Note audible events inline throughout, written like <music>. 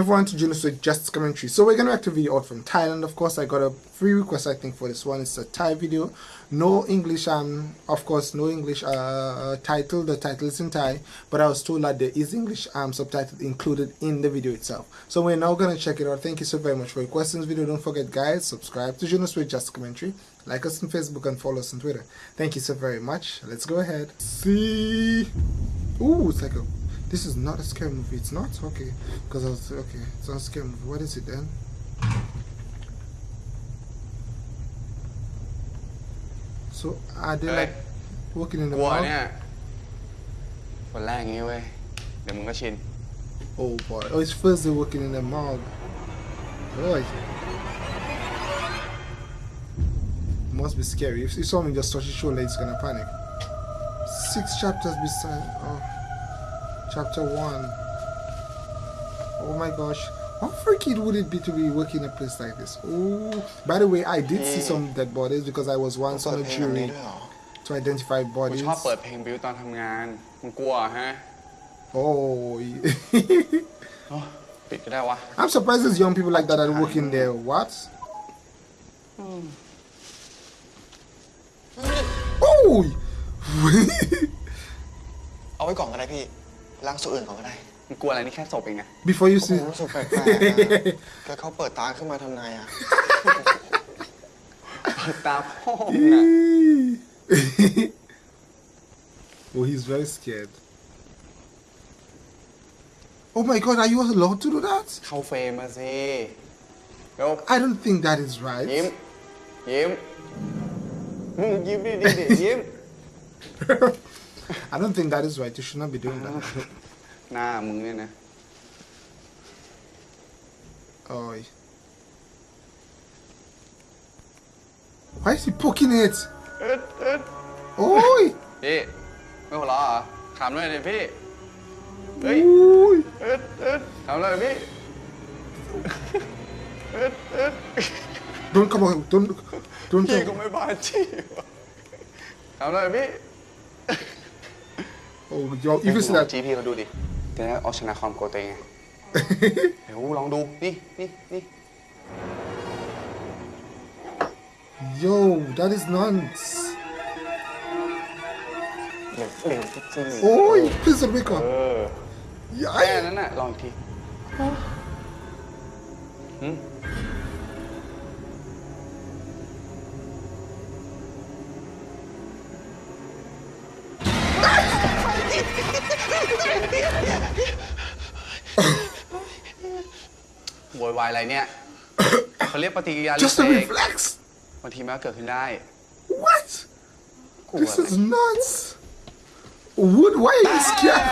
Everyone to Junos with Just Commentary. So we're gonna react to video out from Thailand. Of course, I got a free request I think for this one. It's a Thai video, no English. Um, of course, no English uh title. The title is in Thai, but I was told that there is English um subtitle included in the video itself. So we're now gonna check it out. Thank you so very much for requesting this video. Don't forget, guys, subscribe to Junos with Just Commentary. Like us on Facebook and follow us on Twitter. Thank you so very much. Let's go ahead. See. Ooh, it's like a this is not a scary movie. It's not? Okay. Because I was, okay. It's not a scary movie. What is it then? So, are they like working in the กลัว mall? เนี่ยคนแรกอย่างนี้เว้ย เดี๋ยวมึงก็ชิน Oh boy. Oh, it's first they're working in the mall. Boy. Must be scary. If, if someone just touch his shoulder, it's gonna panic. Six chapters beside. Oh. Chapter 1. Oh my gosh. How freaky would it be to be working in a place like this? Oh, by the way, I did see some dead bodies because I was once on a jury to identify กู bodies. ชอบเปิดเพลงบิวตอนทำงาน มึงกลัวฮะ Oh, ปิดก็ได้วะ I'm surprised there's young people like that are working there. What? Oh! เ<laughs> อาไว้ก่อนก็ได้พี่ ล้างส่วนอื่นก่อนก็ได้ มึงกลัวอะไรนี่แค่ศพเองไง Before you ผม see. รู้สึกแปลกๆนะแล้วเขาเปิดตาขึ้นมาทำไงอ่ะ เปิดตาพ่อมึงอะ <laughs> oh, he's very scared. Oh my god, are you allowed to do that? เข้าเฟรมมาสิเดี๋ยว I don't think that is ยิ้ม right. ยิ้ม มึงยิ้มดิดิดิยิ้ม I don't think that is right. You should not be doing that. หน้ามึงเนี่ยนะ Oh. Why is he poking it? เอิดเอิด Oi! พี่ไม่หัวเราะเหรอถามหน่อยดิพี่ เฮ้ย Oi! เอิดเอิดถามหน่อยพี่เอิดเอิด Don't come on. Don't. Don't. พี่ก็ Come. ไม่บาดจีถามหน่อยพี่ Oh, yo, if you see ลอง that. จี้พี่เขาดูดิจะได้เอาชนะความกลัวตัวเองไง เดี๋ยวลองดู นี่นี่นี่ Yo, that is nuts. เร็วเร็วจริง Oi! Please wake up. เออ Yeah, แค่ I- นั้นน่ะ ลองอีกทีหื โวยวายอะไรเนี่ย เขาเรียกปฏิกิริยา Just a เล็ก reflex. บางทีมันก็เกิดขึ้นได้ What? กลัว This อะไร is nuts. Wood, why are you scared?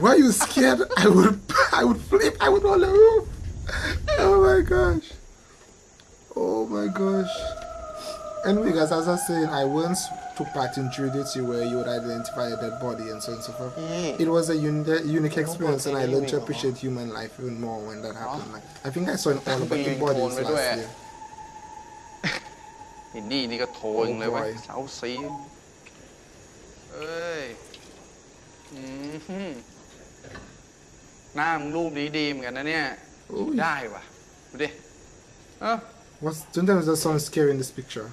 Why are you scared? I would, <laughs> I would flip. I would on the roof. Oh my gosh. Oh my gosh. Anyway, guys, as I was saying, I once took part in jury duty where you would identify a dead body and so on and so forth. It was a uni- unique experience, and I learned to appreciate human life even more when that happened. Like, I think I saw in all about the bodies last year. <laughs> อินดี้นี่ก็โทรยังเลยเว้ย โอ้ย เสาซีเอ้ยอืมฮึหน้ามึงรูปนี้ดีเหมือนกันนะเนี่ย โอ้ย ได้ว่ะ ดูดิ เอ้า What's, sometimes that sounds scary in this picture.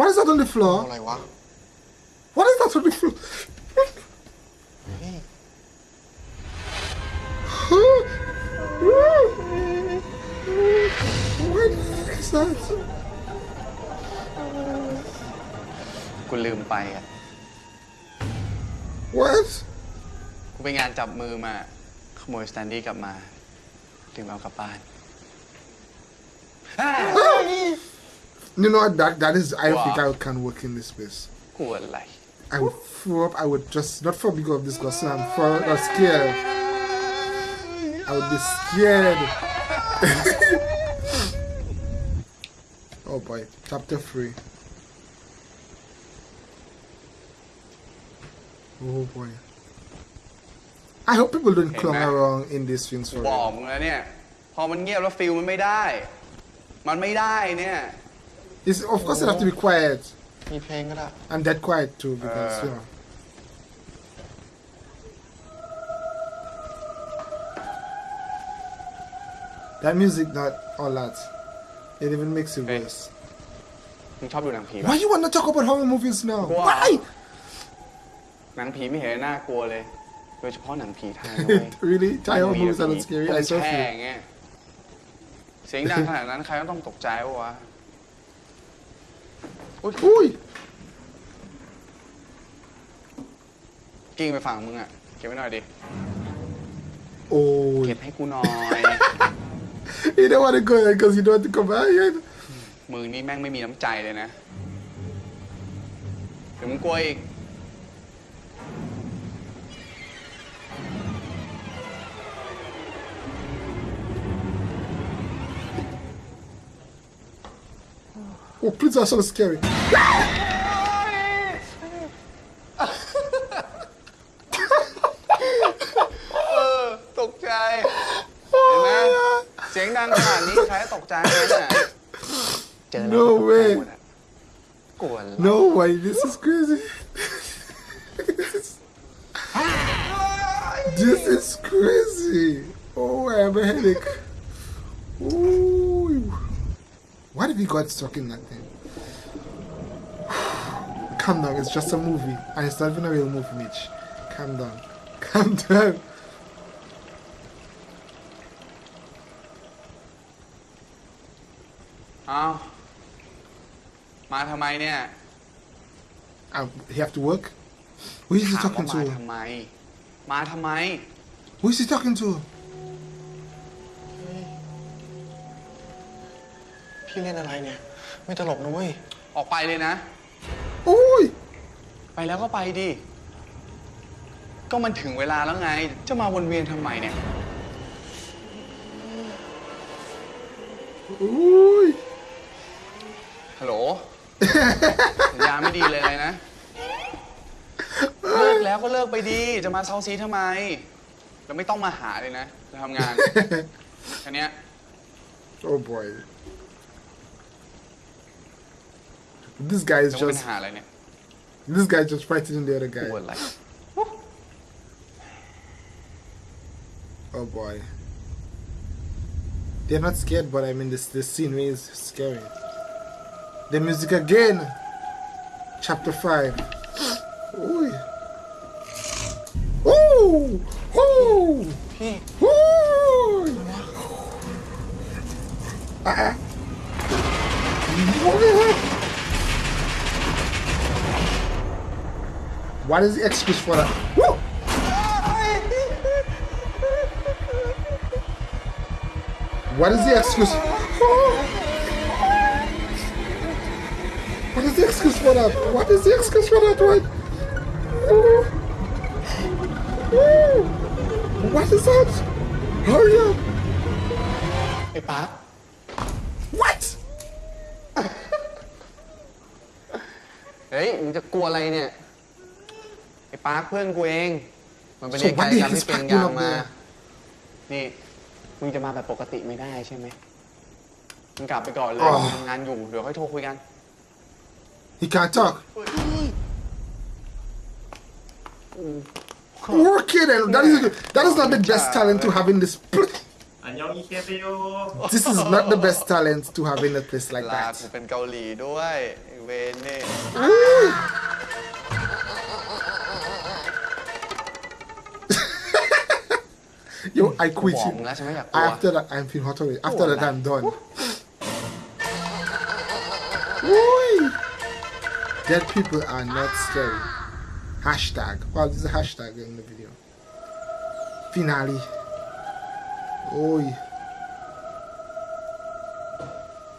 What is that on the ๆ floor? อะไรวะ What is that on the floor? นี่ what is that? กูลืมไปอะ What? กูไปงานจับมือมา ขโมยสแตนดี้กลับมาลืมเอากลับบ้าน You know what? That that is. I don't think Wow. I can work in this place. กลัวอะไร I would throw up. I would just not for because of disgust. I'm for or scared. I would be scared. <laughs> oh boy, chapter three. Oh boy. I hope people don't Hey, clone man. around in these things บ for อก real. มึงแล้วเนี่ย พอมันเงียบแล้วฟิลมันไม่ได้ มันไม่ได้เนี่ย It's, of course, it have to be quiet. มีเพลงก็ได้ I'm that quiet too because Uh. you know. That music, not all that. It even makes it Hey. worse. มึงชอบดูหนังผีปะ Why you want to talk about horror movies now? Wow. Why? หนังผีไม่เห็นน่ากลัวเลย โดยเฉพาะหนังผีไทยนะเว้ย really? Thai horror มี movies are ผี not scary. ต้ I อง saw แช่ few. อย่างเงี้ยเสียงดังขนาดนั้นใครก็ต้องตกใจปะวะ Ooh. กิ้งไปฝั่งมึงอะ เก็บไว้หน่อยดิ Oh. เก็บให้กูหน่อย You don't want to go there because you don't want to come back yet. มึงนี่แม่งไม่มีน้ำใจเลยนะ เดี๋ยวมึงกลัวอีก Oh, please, that's so scary. เออ ตกใจ เห็นไหมเสียงดังขนาดนี้ใครก็ตกใจเลยน่ะ<laughs> เจอแล้ว No ก็ตกใจ way หมดอะกลัวแล้ว No way, this is crazy. <laughs> this is crazy. Oh, I have a headache. Ooh. What if he got stuck in that thing? <sighs> Calm down, it's just a movie. And it's not even a real movie, Mitch. Calm down. <laughs> Calm down. เอามาทำไมเนี่ย Um, he have to work? Who is he ถามว่า talking มา to? ทำไม มาทำไม Who is he talking to? พี่เล่นอะไรเนี่ย ไม่ตลกนะเว้ย ออกไปเลยนะ Oi! ไปแล้วก็ไปดิ ก็มันถึงเวลาแล้วไง จะมาวนเวียนทำไมเนี่ย Oi! ฮัลโหล สัญญาณไม่ดีเลยนะ เลิกแล้วก็เลิกไปดี จะมาเซาซีทำไมแล้วไม่ต้องมาหาเลยนะจะทำงานแค่เนี้ย oh boy. This guy is just. This guy just frightening the other guy. Oh boy. They're not scared, but I mean, this, this scene is scary. The music again! Chapter 5. Ooh! Ooh! Ooh! Ooh! <laughs> Ah! ah. What is the excuse for that? Woo! What is the excuse? What is the excuse for that? What is the excuse for that, right? Ooh. Ooh. What is that? Hurry up! ไอ้ป๊าร์ค What? เฮ้ย มึงจะกลัวอะไรเนี่ย ไอ้ปาร์คเพื่อนกูเอง มันไป So เรียน what กาย the กรรม hell ที่ is เป็น Park ยาง doing up มา there? นี่ มึงจะมาแบบปกติไม่ได้ใช่ไหมมึงกลับไปก่อนเลยอ๋อมึงทำงานอยู่ เดี๋ยวค่อยโทรคุยกัน He can't talk. Okay then, that is that is not the best talent to have in this. pl- อันยองอีเคเซโย This is not the best talent to have in a place like ลา that. กูเป็นเกาหลีด้วยไอ้เวนนี่ Yo, I quit บอก you. มึงแล้วใช่ไหมอยากกลัว After that, I'm feeling hot already. After Oh, that, nah. I'm done. Oi! Dead people are not scary. Hashtag. Well, there's a hashtag in the video. Finale. Oi.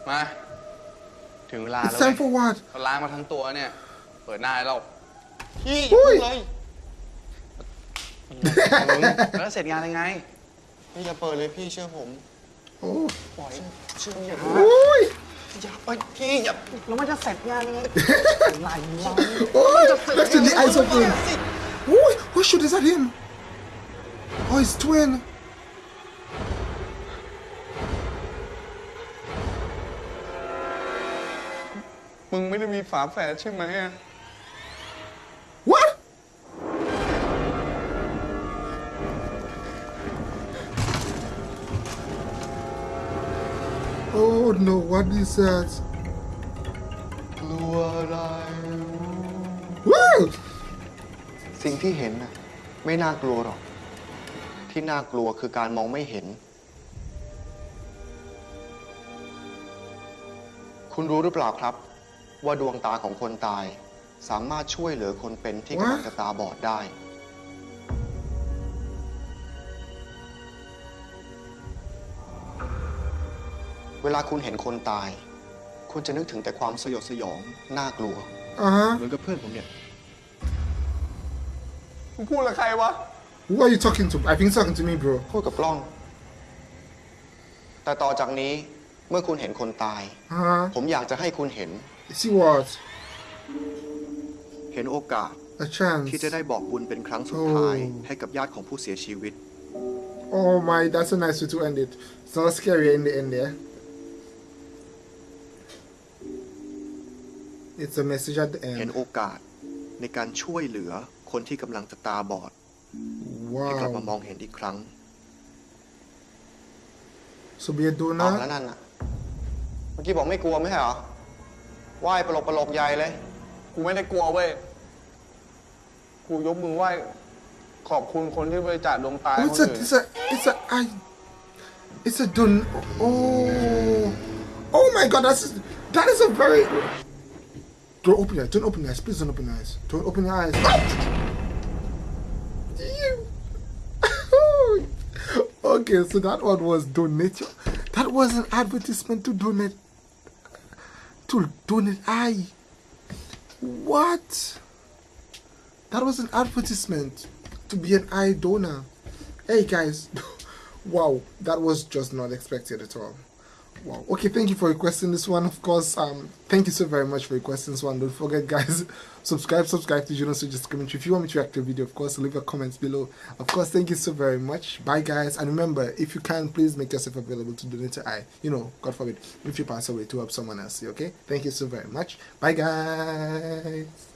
มา ถึงเวลา It's แล้ว time เว้ย for what? เราล้างมาทั้งตัวเนี่ย เปิดหน้าให้เรา พี่ อุ้ย เลย มึง แล้วเสร็จงานยังไง พี่อย่าเปิดเลยพี่เชื่อผม Oh. ปล่อยเชื่ออย่า Oi! อย่าไปพี่อย่าแล้วมันจะเสร็จงานยังไงไหลเรา Oi! Look at the eyes open. Oi! Oh shoot, is that him? Oh, it's twin. มึงไม่ได้มีฝาแฝดใช่ไหมอะ Oh no, what is that? กลัวอะไร Woo! สิ่งที่เห็นน่ะไม่น่ากลัวหรอก ที่น่ากลัวคือการมองไม่เห็น คุณรู้หรือเปล่าครับ ว่าดวงตาของคนตาย สามารถช่วยเหลือคนเป็นที่กำลังจะตาบอดได้ เวลาคุณเห็นคนตาย คุณจะนึกถึงแต่ความสยดสยองน่ากลัว Uh-huh. เหมือนกับเพื่อนผมเนี่ย มึงพูดกับใครวะ Who are you talking to? I think he's talking to me, bro. พูดกับกล้อง แต่ต่อจากนี้เมื่อคุณเห็นคนตาย Uh-huh. ผมอยากจะให้คุณเห็น See what? เห็นโอกาส A chance. ที่จะได้บอกบุญเป็นครั้งสุดท้าย โอ้ ให้กับญาติของผู้เสียชีวิต Oh my, that's a nice way to end it. It's not scary in the end there. It's a message at the เห็น end. โอกาสในการช่วยเหลือคนที่กำลังจะตาบอดให้กลับมาม Wow. องเห็นอีกครั้ง So be a เอาแล้ว donor. นั่นน่ะ เมื่อกี้บอกไม่กลัวไม่ใช่เหรอไหว้ปลกปลกใหญ่เลย กูไม่ได้กลัวเว้ย กูยกมือไหว้ขอบคุณคนที่บริจาคดวงตา Oh, ให้ it's คน a, อื่น it's a, it's a, I, it's a don. Oh, oh my God, that's that is a very. Don't open your eyes. Don't open your eyes. Please don't open your eyes. Don't open your eyes. <laughs> Okay, so that one was donate. That was an advertisement to donate. To donate eye. What? That was an advertisement to be an eye donor. Hey guys, <laughs> wow, that was just not expected at all. Wow. Okay, thank you for requesting this one. Of course, um, thank you so very much for requesting this one. Don't forget, guys, <laughs> subscribe, subscribe to Juno Suggest Commentary. If you want me to react to a video, of course, leave a comment below. Of course, thank you so very much. Bye, guys, and remember, if you can, please make yourself available to donate to I. You know, God forbid, if you pass away to help someone else. Okay. Thank you so very much. Bye, guys.